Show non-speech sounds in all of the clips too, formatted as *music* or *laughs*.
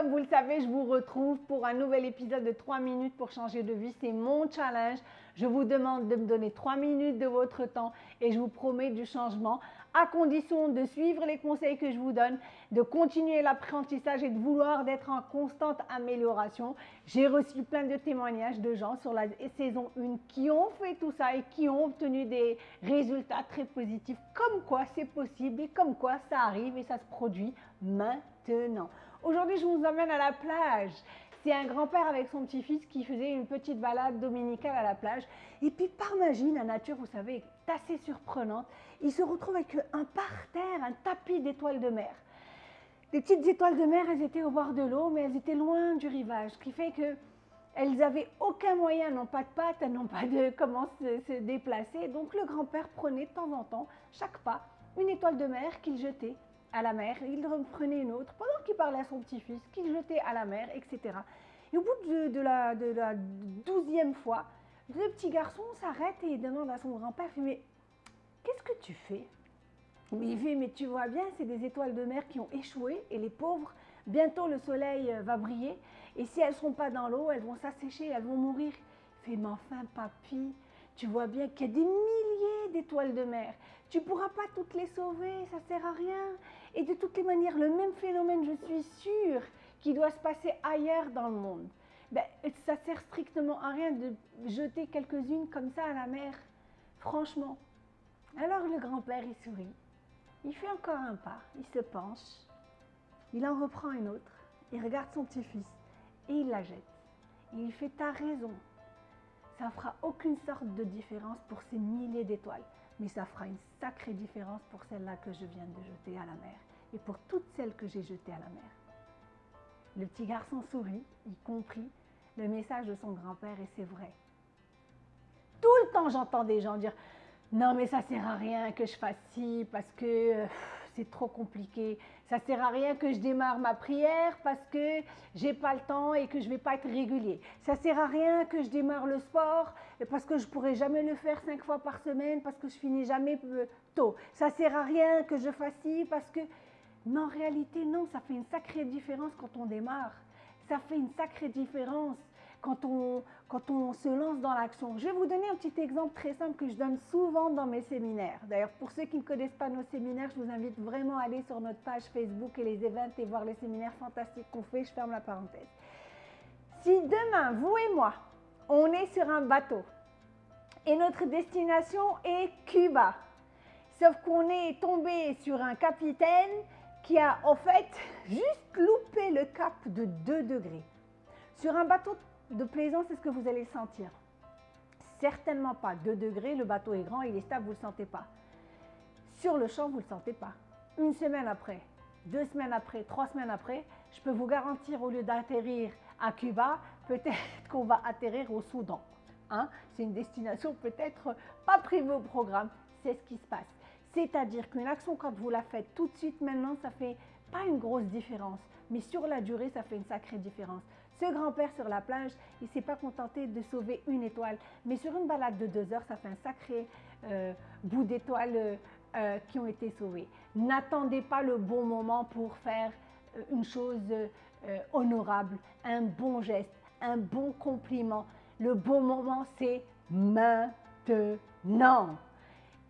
comme vous le savez, je vous retrouve pour un nouvel épisode de 3 minutes pour changer de vie. C'est mon challenge. Je vous demande de me donner 3 minutes de votre temps et je vous promets du changement à condition de suivre les conseils que je vous donne, de continuer l'apprentissage et de vouloir d'être en constante amélioration. J'ai reçu plein de témoignages de gens sur la saison 1 qui ont fait tout ça et qui ont obtenu des résultats très positifs, comme quoi c'est possible et comme quoi ça arrive et ça se produit maintenant. Aujourd'hui, je vous emmène à la plage. C'est un grand-père avec son petit-fils qui faisait une petite balade dominicale à la plage. Et puis par magie, la nature, vous savez, est assez surprenante. Il se retrouve avec un parterre, un tapis d'étoiles de mer. Les petites étoiles de mer, elles étaient au bord de l'eau, mais elles étaient loin du rivage, ce qui fait que elles n'avaient aucun moyen, n'ont pas de pattes, elles n'ont pas de *laughs* comment se, se déplacer. Donc le grand-père prenait de temps en temps, chaque pas, une étoile de mer qu'il jetait à la mer, il reprenait une autre pendant qu'il parlait à son petit-fils, qu'il jetait à la mer, etc. Et au bout de, la, douzième fois, le petit garçon s'arrête et demande à son grand-père, mais qu'est-ce que tu fais? Il dit, mais tu vois bien, c'est des étoiles de mer qui ont échoué et les pauvres, bientôt le soleil euh, va briller et si elles ne sont pas dans l'eau, elles vont s'assécher, elles vont mourir. Il fait, mais enfin, papy, tu vois bien qu'il y a des milliers d'étoiles de mer. Tu ne pourras pas toutes les sauver, ça ne sert à rien. Et de toutes les manières, le même phénomène, je suis sûre, qui doit se passer ailleurs dans le monde. Ben, ça sert strictement à rien de jeter quelques-unes comme ça à la mer. Franchement. Alors le grand-père, il sourit. Il fait encore un pas, il se penche, il en reprend une autre, il regarde son petit-fils et il la jette. Et il fait ta raison, ça ne fera aucune sorte de différence pour ces milliers d'étoiles, mais ça fera une sacrée différence pour celle-là que je viens de jeter à la mer et pour toutes celles que j'ai jetées à la mer. Le petit garçon sourit, il comprit le message de son grand-père et c'est vrai. Tout le temps, j'entends des gens dire non, mais ça sert à rien que je fasse ci parce que euh, c'est trop compliqué. Ça sert à rien que je démarre ma prière parce que j'ai pas le temps et que je vais pas être régulier. Ça sert à rien que je démarre le sport parce que je pourrai jamais le faire cinq fois par semaine parce que je finis jamais euh, tôt. Ça sert à rien que je fasse ci parce que mais en réalité non, ça fait une sacrée différence quand on démarre. Ça fait une sacrée différence quand on, quand on se lance dans l'action. Je vais vous donner un petit exemple très simple que je donne souvent dans mes séminaires. D'ailleurs, pour ceux qui ne connaissent pas nos séminaires, je vous invite vraiment à aller sur notre page Facebook et les events et voir les séminaires fantastiques qu'on fait. Je ferme la parenthèse. Si demain, vous et moi, on est sur un bateau et notre destination est Cuba, sauf qu'on est tombé sur un capitaine qui a en fait *laughs* juste loupé le cap de 2 degrés. Sur un bateau de plaisance, c'est ce que vous allez sentir. Certainement pas 2 degrés, le bateau est grand, il est stable, vous ne le sentez pas. Sur le champ, vous ne le sentez pas. Une semaine après, deux semaines après, trois semaines après, je peux vous garantir, au lieu d'atterrir à Cuba, peut-être qu'on va atterrir au Soudan. Hein? C'est une destination peut-être pas prévue au programme, c'est ce qui se passe. C'est-à-dire qu'une action, quand vous la faites tout de suite maintenant, ça fait pas une grosse différence, mais sur la durée, ça fait une sacrée différence. Ce grand-père sur la plage, il ne s'est pas contenté de sauver une étoile, mais sur une balade de deux heures, ça fait un sacré euh, bout d'étoiles euh, euh, qui ont été sauvées. N'attendez pas le bon moment pour faire une chose honorable, un bon geste, un bon compliment. Le bon moment, c'est maintenant.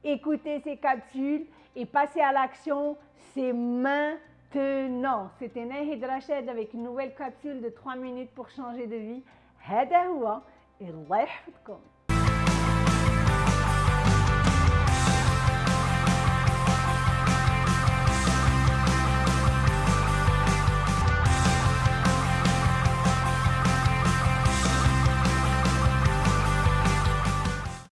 Écoutez ces capsules et passez à l'action, c'est maintenant maintenant. C'était Nahid Rachid avec une nouvelle capsule de 3 minutes pour changer de vie. هذا هو الله يحفظكم